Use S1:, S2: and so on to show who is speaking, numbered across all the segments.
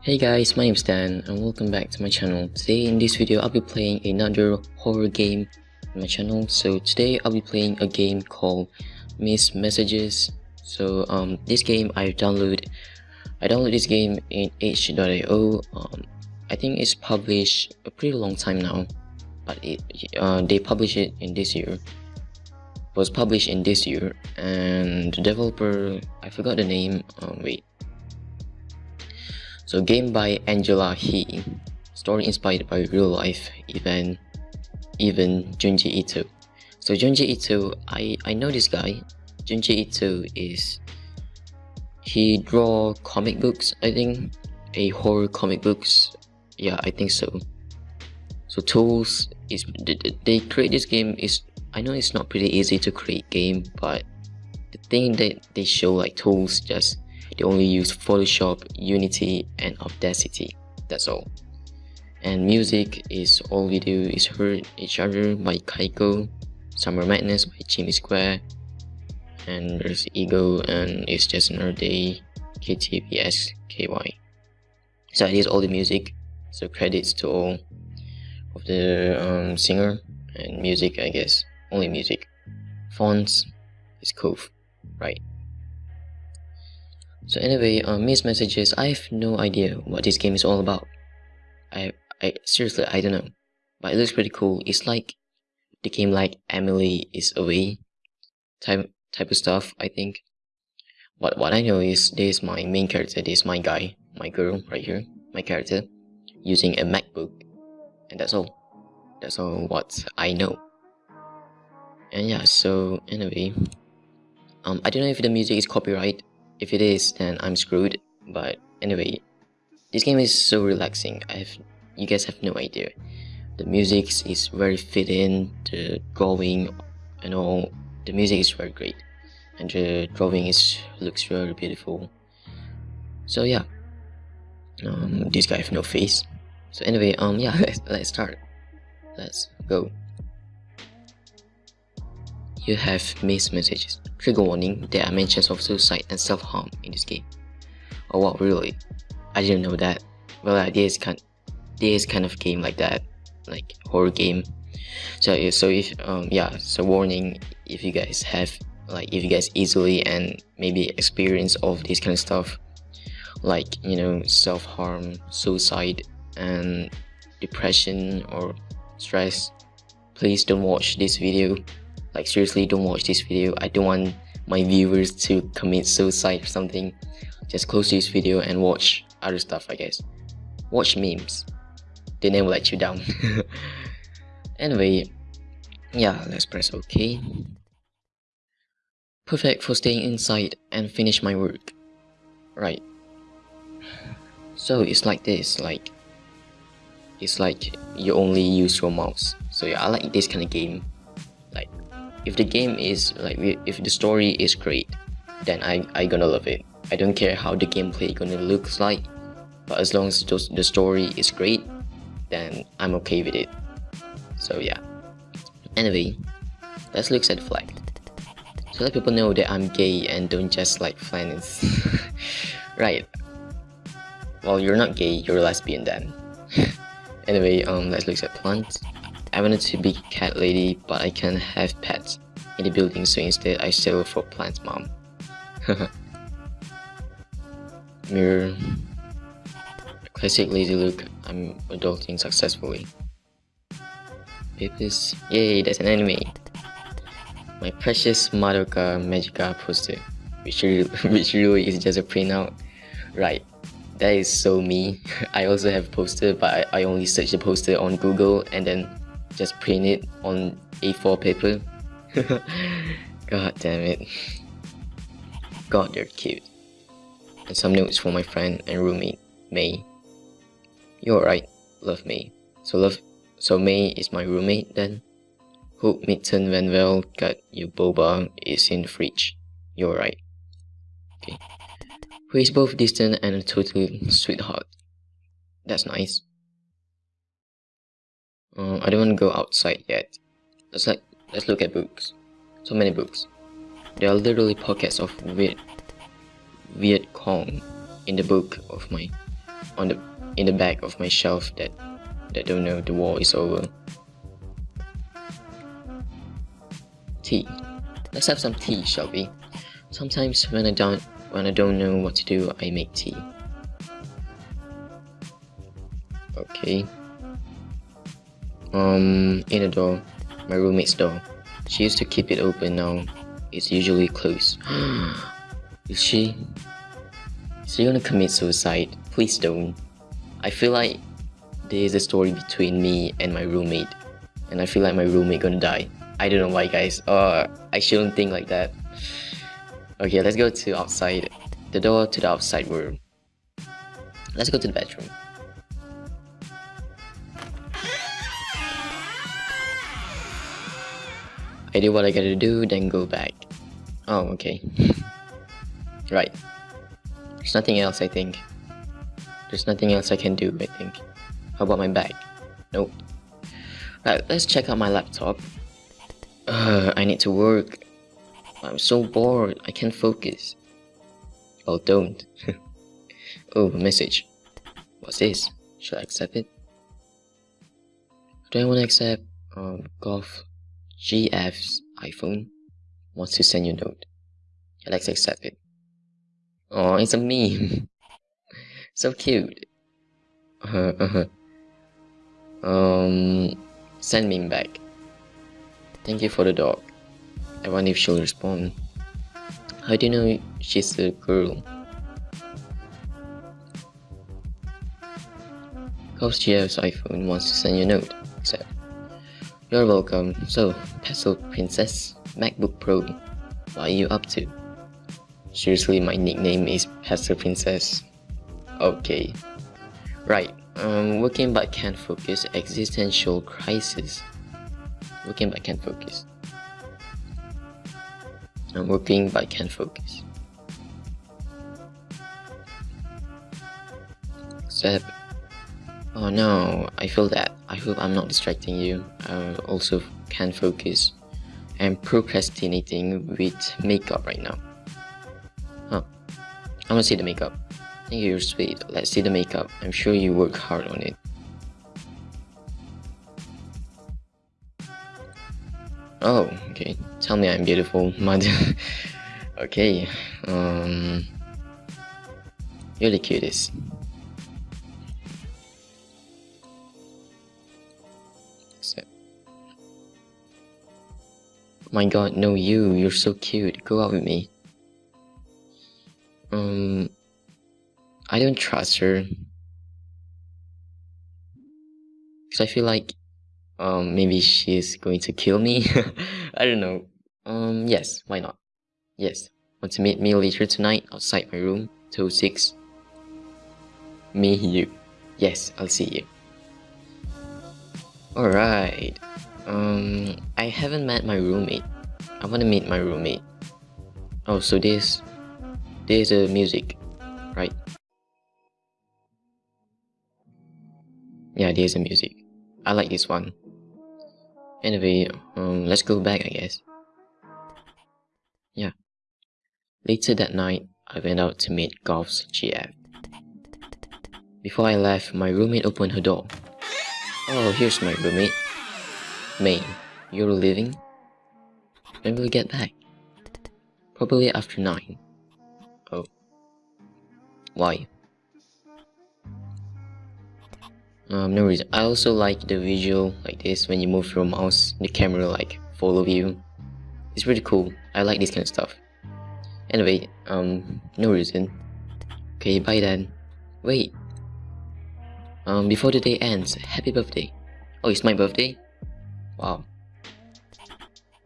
S1: Hey guys, my name is Dan and welcome back to my channel. Today in this video I'll be playing another horror game on my channel. So today I'll be playing a game called Miss Messages. So um, this game I download I download this game in itch.io. Um, I think it's published a pretty long time now, but it uh, they published it in this year. It was published in this year and the developer I forgot the name. Um, wait so game by Angela He, story inspired by real life event, even Junji Ito. So Junji Ito, I, I know this guy. Junji Ito is, he draw comic books, I think, a horror comic books. Yeah, I think so. So tools is, they create this game is, I know it's not pretty easy to create game, but the thing that they show like tools just they only use Photoshop, Unity, and Audacity. That's all. And music is all we do is Hurt Each Other by Kaiko, Summer Madness by Jimmy Square, and there's Ego and It's Just Another Day, KTPSKY. So that is all the music. So credits to all of the um, singer and music, I guess. Only music. Fonts is Cove, right? So anyway, uh, missed messages. I have no idea what this game is all about. I, I seriously, I don't know. But it looks pretty cool. It's like the game like Emily is away type type of stuff. I think. But what I know is this is my main character. This is my guy, my girl right here, my character, using a MacBook, and that's all. That's all what I know. And yeah, so anyway, um, I don't know if the music is copyright if it is, then I'm screwed. But anyway, this game is so relaxing. I have, you guys have no idea. The music is very fit in, the drawing and all. The music is very great, and the drawing is looks very beautiful. So yeah, um, this guy have no face. So anyway, um, yeah, let's, let's start. Let's go. You have missed messages. Trigger warning, there are mentions of suicide and self-harm in this game. Oh wow, really? I didn't know that. Well, uh, there is kind, there is kind of game like that, like horror game. So, so if um yeah, so warning if you guys have like if you guys easily and maybe experience of this kind of stuff, like you know self-harm, suicide, and depression or stress, please don't watch this video like seriously don't watch this video. I don't want my viewers to commit suicide or something. Just close this video and watch other stuff i guess. Watch memes. They never let you down. Anyway yeah let's press ok. Perfect for staying inside and finish my work. Right. So it's like this like it's like you only use your mouse. So yeah i like this kind of game if the game is like if the story is great then I, I gonna love it. I don't care how the gameplay gonna looks like but as long as the story is great then I'm okay with it. So yeah. Anyway let's look at the flag so let people know that I'm gay and don't just like friends right. Well you're not gay you're lesbian then. Anyway um let's look at plants I wanted to be cat lady, but I can't have pets in the building, so instead I settle for plant mom. Mirror. Classic lazy look, I'm adulting successfully. Papers. Yay, that's an anime. My precious Madoka Magica poster, which really, which really is just a printout. Right, that is so me. I also have poster, but I, I only search the poster on Google and then just print it on A4 paper. God damn it. God, they're cute. And some notes for my friend and roommate, May. You're right, love May. So love, so May is my roommate then. Hope Mitten Van Vel got you boba is in the fridge. You're right. Okay. Who is both distant and a total sweetheart. That's nice. Uh, I don't want to go outside yet. Let's like let's look at books. So many books. There are literally pockets of Viet Viet Cong in the book of my on the in the back of my shelf that that don't know the war is over. Tea. Let's have some tea, shall we? Sometimes when I don't when I don't know what to do, I make tea. Okay. Um, in the door, my roommate's door. She used to keep it open now. It's usually closed. Is she? Is she gonna commit suicide? Please don't. I feel like there is a story between me and my roommate. And I feel like my roommate gonna die. I don't know why guys. Uh, I shouldn't think like that. Okay, let's go to outside. The door to the outside room. Let's go to the bedroom. I do what I gotta do, then go back. Oh, okay. right. There's nothing else, I think. There's nothing else I can do, I think. How about my bag? Nope. Right, let's check out my laptop. Uh, I need to work. I'm so bored, I can't focus. Oh, don't. oh, message. What's this? Should I accept it? Do I want to accept um, Golf GF's iPhone wants to send you a note. let's accept it. Oh, it's a meme. so cute. Uh, uh, um, send meme back. Thank you for the dog. I wonder if she'll respond. How do you know she's a girl? Cause GF's iPhone wants to send you a note. You're welcome. So, Petal Princess, MacBook Pro, what are you up to? Seriously, my nickname is Petal Princess. Okay. Right, um, working but can't focus, existential crisis. Working but can't focus. I'm working but can't focus. Except Oh no, I feel that. I hope I'm not distracting you. I also can't focus. I'm procrastinating with makeup right now. Huh. I wanna see the makeup. Thank you, you're sweet. Let's see the makeup. I'm sure you work hard on it. Oh, okay. Tell me I'm beautiful, mud. okay. Um, you're the cutest. My god, no you, you're so cute, go out with me. Um, I don't trust her. Cause I feel like, um, maybe she's going to kill me. I don't know. Um, yes, why not? Yes, want to meet me later tonight outside my room, 206? Me, you. Yes, I'll see you. Alright. Um, I haven't met my roommate. I want to meet my roommate. Oh, so this, there's a music, right? Yeah, there's a music. I like this one. Anyway, um, let's go back, I guess. Yeah. Later that night, I went out to meet Golf's GF. Before I left, my roommate opened her door. Oh, here's my roommate. May, you're leaving? When will we get back? Probably after 9. Oh. Why? Um, no reason. I also like the visual like this when you move your mouse, the camera like follow you. It's pretty cool. I like this kind of stuff. Anyway, um, no reason. Okay, bye then. Wait. Um, before the day ends, happy birthday. Oh, it's my birthday? Wow.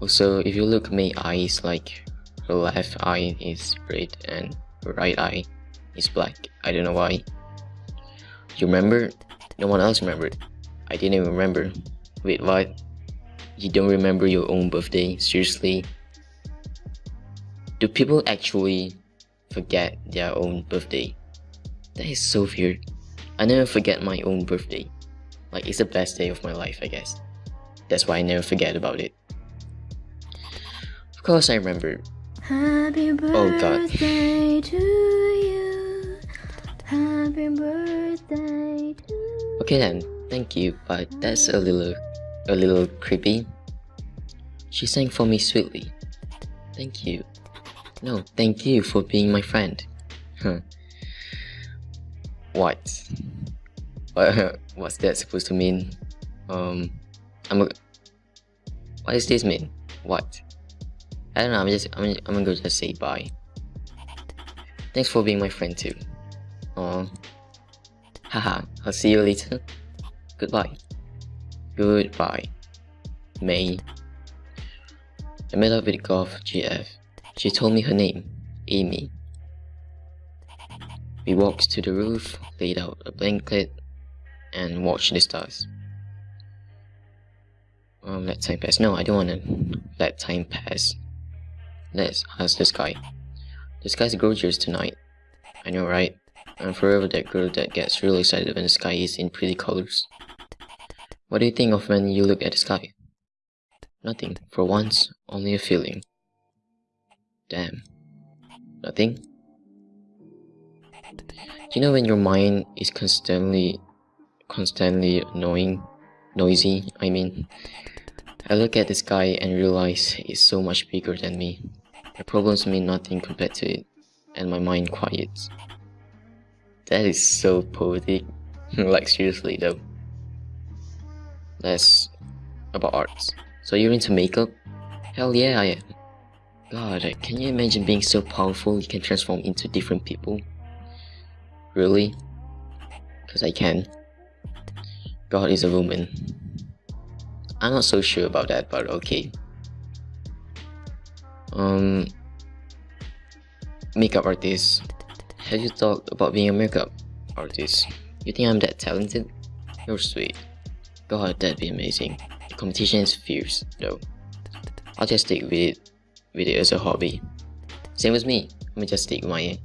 S1: Also, if you look at my eyes, like her left eye is red and her right eye is black. I don't know why. You remember? No one else remembered. I didn't even remember. Wait, what? You don't remember your own birthday? Seriously? Do people actually forget their own birthday? That is so weird. I never forget my own birthday. Like, it's the best day of my life, I guess. That's why I never forget about it. Of course I remember.
S2: Happy birthday
S1: oh god.
S2: to you. Happy birthday to
S1: Okay then, thank you, but that's a little, a little creepy. She sang for me sweetly. Thank you. No, thank you for being my friend. Huh. What? What? What's that supposed to mean? Um, I'm. A, what does this mean? What? I don't know. I'm just. I'm. I'm gonna just say bye. Thanks for being my friend too. Oh. Haha. I'll see you later. Goodbye. Goodbye. May. I met up with Golf GF. She told me her name, Amy. We walked to the roof, laid out a blanket, and watched the stars. Um, let time pass. No, I don't wanna let time pass. Let's ask the sky. The sky's gorgeous tonight. I know, right? I'm forever that girl that gets really excited when the sky is in pretty colors. What do you think of when you look at the sky? Nothing. For once, only a feeling. Damn. Nothing? You know when your mind is constantly constantly annoying noisy, I mean. I look at the sky and realize it's so much bigger than me. My problems mean nothing compared to it, and my mind quiets. That is so poetic. like seriously though. That's about arts. So you're into makeup? Hell yeah I am. God, can you imagine being so powerful you can transform into different people? Really? Cause I can. God is a woman. I'm not so sure about that, but okay. Um, makeup artist. Have you thought about being a makeup artist? You think I'm that talented? You're sweet. God, that'd be amazing. The competition is fierce, though. I'll just stick with it, with it as a hobby. Same as me. Let me just stick my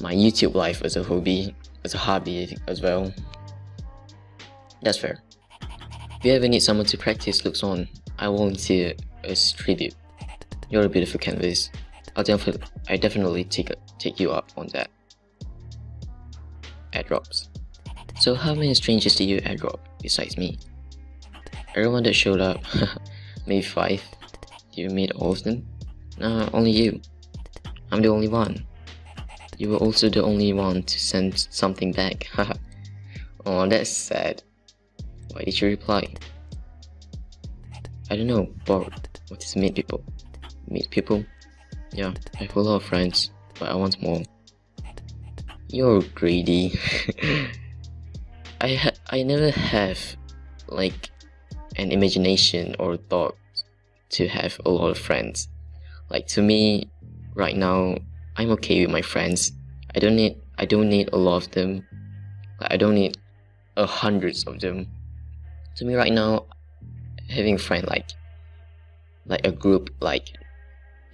S1: my YouTube life as a hobby, as a hobby as well. That's fair. If you ever need someone to practice looks on, I volunteer as tribute. You're a beautiful canvas. I'll definitely, I definitely take take you up on that. Airdrops. So how many strangers did you airdrop besides me? Everyone that showed up, maybe five. You meet all of them? No, only you. I'm the only one. You were also the only one to send something back, oh, that's sad. Why did you reply? I don't know, bored. What is meet people? Meet people? Yeah, I have a lot of friends, but I want more. You're greedy. I ha I never have like an imagination or thought to have a lot of friends. Like to me, right now, I'm okay with my friends. I don't need I don't need a lot of them. I don't need a hundreds of them. To me right now having friend like like a group like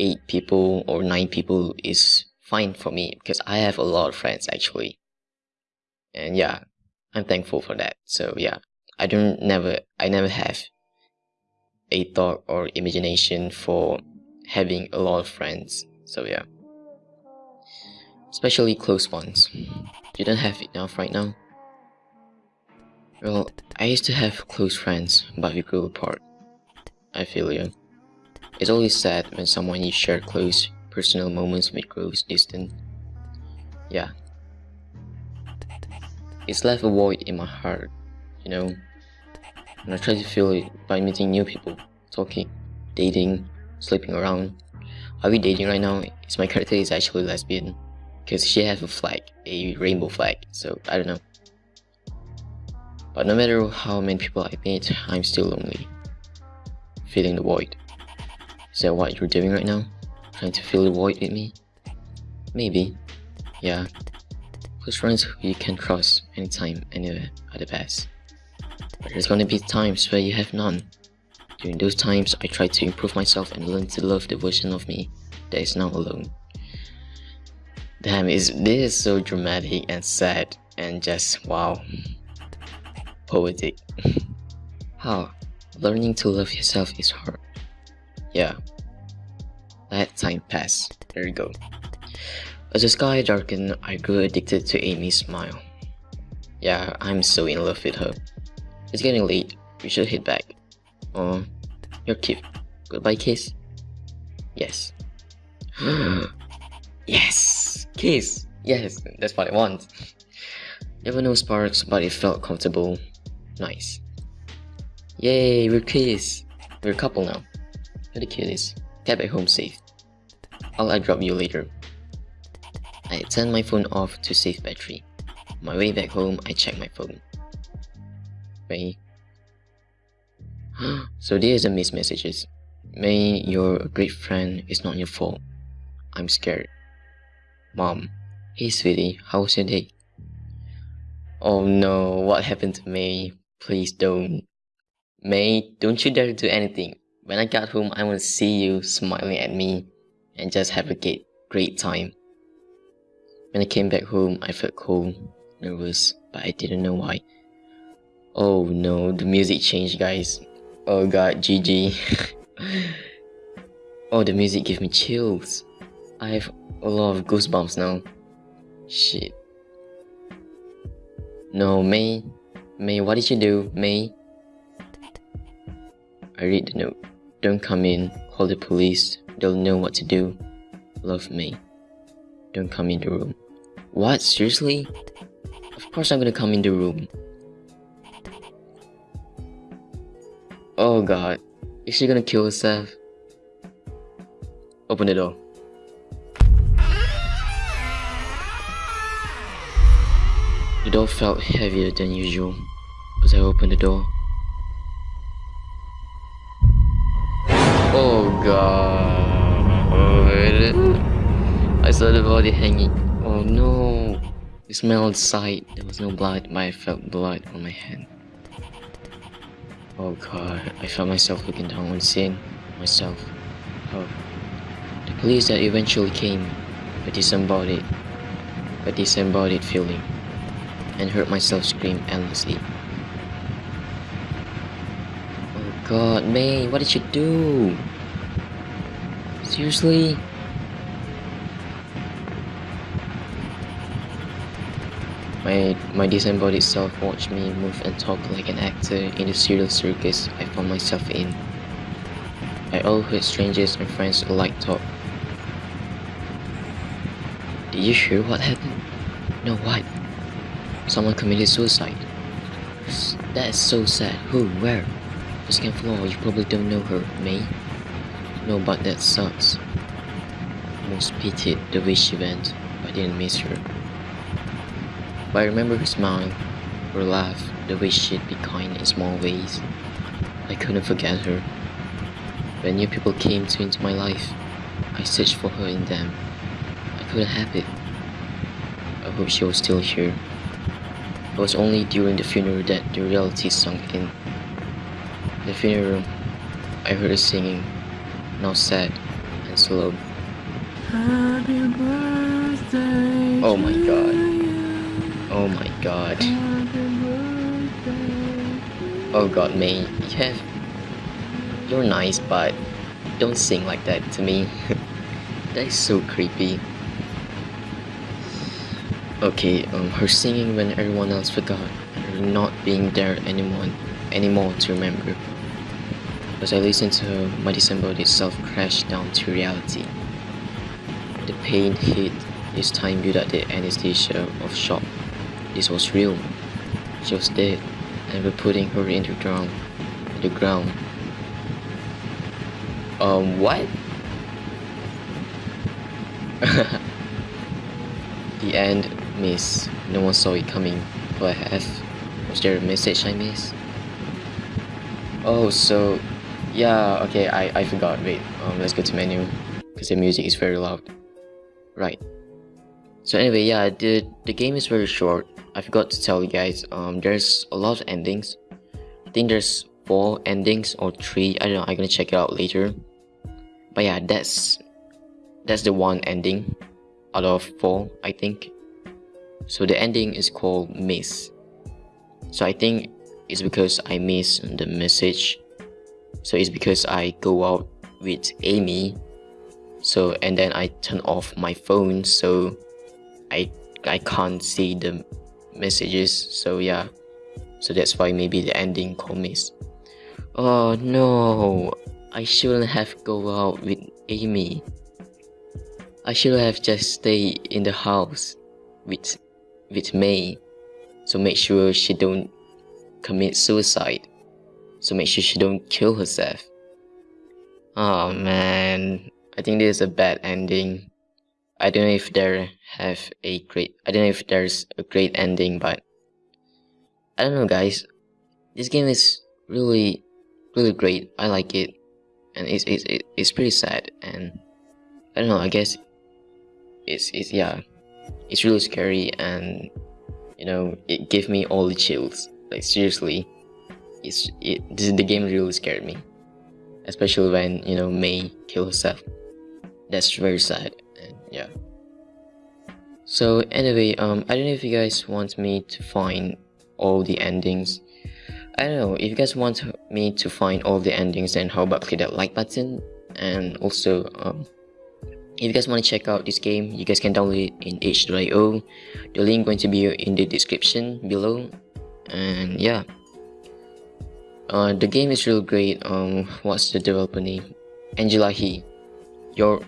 S1: eight people or nine people is fine for me because I have a lot of friends actually. And yeah I'm thankful for that. So yeah I don't never I never have a thought or imagination for having a lot of friends. So yeah especially close ones you don't have enough right now well, I used to have close friends, but we grew apart. I feel you. It's always sad when someone you share close, personal moments with grows distant. Yeah. It's left a void in my heart, you know. And I try to fill it by meeting new people, talking, dating, sleeping around. Are we dating right now? Is my character is actually lesbian? Because she has a flag, a rainbow flag, so I don't know. But no matter how many people I meet, I'm still lonely. Feeling the void. Is that what you're doing right now? Trying to fill the void with me? Maybe. Yeah. Close friends who you can trust anytime, anywhere are the best. But there's gonna be times where you have none. During those times, I try to improve myself and learn to love the version of me that is now alone. Damn, is this is so dramatic and sad and just wow poetic. How? Learning to love yourself is hard. Yeah. Let time pass. There you go. As the sky darkened, I grew addicted to Amy's smile. Yeah, I'm so in love with her. It's getting late, we should head back. Oh, you're cute. Goodbye kiss? Yes. yes! Kiss! Yes, that's what I want. Were no sparks, but it felt comfortable. Nice. Yay, we're kiss! We're a couple now. You're the cutest. Get back home safe. I'll drop you later. I turned my phone off to save battery. On my way back home, I checked my phone. May. so there's a missed messages. May, you're great friend. It's not your fault. I'm scared. Mom. Hey sweetie, how's your day? Oh no, what happened to May? Please don't. May, don't you dare do anything. When I got home, I want to see you smiling at me and just have a great, great time. When I came back home, I felt cold, nervous, but I didn't know why. Oh no, the music changed, guys. Oh god, GG. oh, the music gave me chills. I have a lot of goosebumps now. Shit. No, May. May, what did you do, May? I read the note. Don't come in. Call the police. They'll know what to do. Love me. Don't come in the room. What? Seriously? Of course I'm gonna come in the room. Oh god. Is she gonna kill herself? Open the door. The door felt heavier than usual as I opened the door. Oh god. I saw the body hanging. Oh no. Smelled sight. There was no blood, but I felt blood on my hand. Oh god, I felt myself looking down on scene. Myself. Oh. The police that eventually came, a disembodied, a disembodied feeling and heard myself scream endlessly. Oh god, May, what did you do? Seriously? My, my disembodied self watched me move and talk like an actor in the serial circus I found myself in. I overheard strangers and friends alike talk. Did you hear what happened? No, what? Someone committed suicide. That is so sad. Who? Where? The second floor. You probably don't know her, May. No, but that sucks. Most pitied the way she went, I didn't miss her. But I remember her smile, her laugh, the way she'd be kind in small ways. I couldn't forget her. When new people came to into my life, I searched for her in them. I couldn't have it. I hope she was still here. It was only during the funeral that the reality sunk in. The funeral, room, I heard her singing, now sad and slow. Happy birthday Oh my god. Oh my god. Oh god, May, you have... You're nice, but don't sing like that to me. that is so creepy. Okay, um, her singing when everyone else forgot, and her not being there anymore, anymore to remember. As I listened to her, my disembodied self crashed down to reality. The pain hit, this time without the anesthesia of shock. This was real. She was dead, and we're putting her in the ground. In the ground. Um, what? the end miss. No one saw it coming. But have. Was there a message I missed? Oh, so... Yeah, okay, I, I forgot. Wait, um, let's go to menu. Because the music is very loud. Right. So anyway, yeah, the, the game is very short. I forgot to tell you guys, um, there's a lot of endings. I think there's four endings or three. I don't know, I'm gonna check it out later. But yeah, that's that's the one ending out of four, I think. So the ending is called miss. So I think it's because I miss the message. So it's because I go out with Amy. So and then I turn off my phone. So I I can't see the messages so yeah so that's why maybe the ending called miss oh no I shouldn't have go out with Amy I should have just stayed in the house with with May so make sure she don't commit suicide. So make sure she don't kill herself. Oh man. I think this is a bad ending. I don't know if there have a great I don't know if there's a great ending but I don't know guys. This game is really really great. I like it. And it's it's it's pretty sad. And I don't know I guess it's it's yeah it's really scary and you know it gave me all the chills. Like seriously it's it this, the game really scared me. Especially when you know May kill herself. That's very sad and yeah. So anyway um I don't know if you guys want me to find all the endings. I don't know if you guys want me to find all the endings then how about click that like button and also um if you guys want to check out this game you guys can download it in itch.io the link going to be in the description below. And yeah. Uh, the game is real great. Um what's the developer name? Angela he you're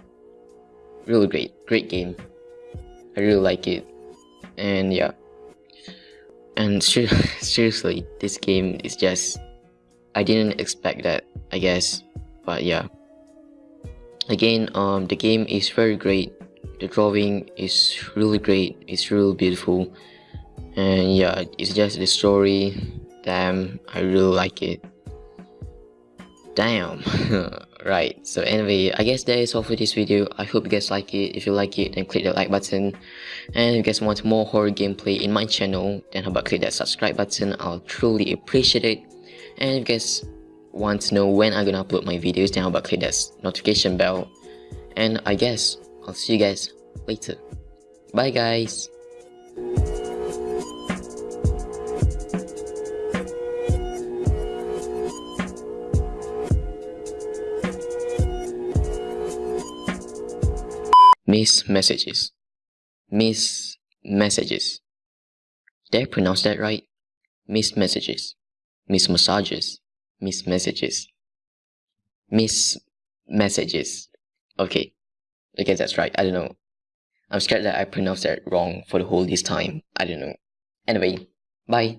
S1: really great. Great game. I really like it. And yeah. And ser seriously this game is just i didn't expect that i guess. But yeah again um the game is very great. The drawing is really great. It's really beautiful. And yeah it's just the story. Damn i really like it. Damn. Right so anyway i guess that is all for this video. I hope you guys like it. If you like it then click the like button. And if you guys want more horror gameplay in my channel then how about click that subscribe button. I'll truly appreciate it. And if you guys want to know when I'm gonna upload my videos, then how about click that notification bell. And I guess I'll see you guys later. Bye guys. Miss messages. Miss messages. Did I pronounce that right? Miss messages. Miss massages miss messages. Miss messages. Okay. I guess that's right. I don't know. I'm scared that I pronounced that wrong for the whole this time. I don't know. Anyway bye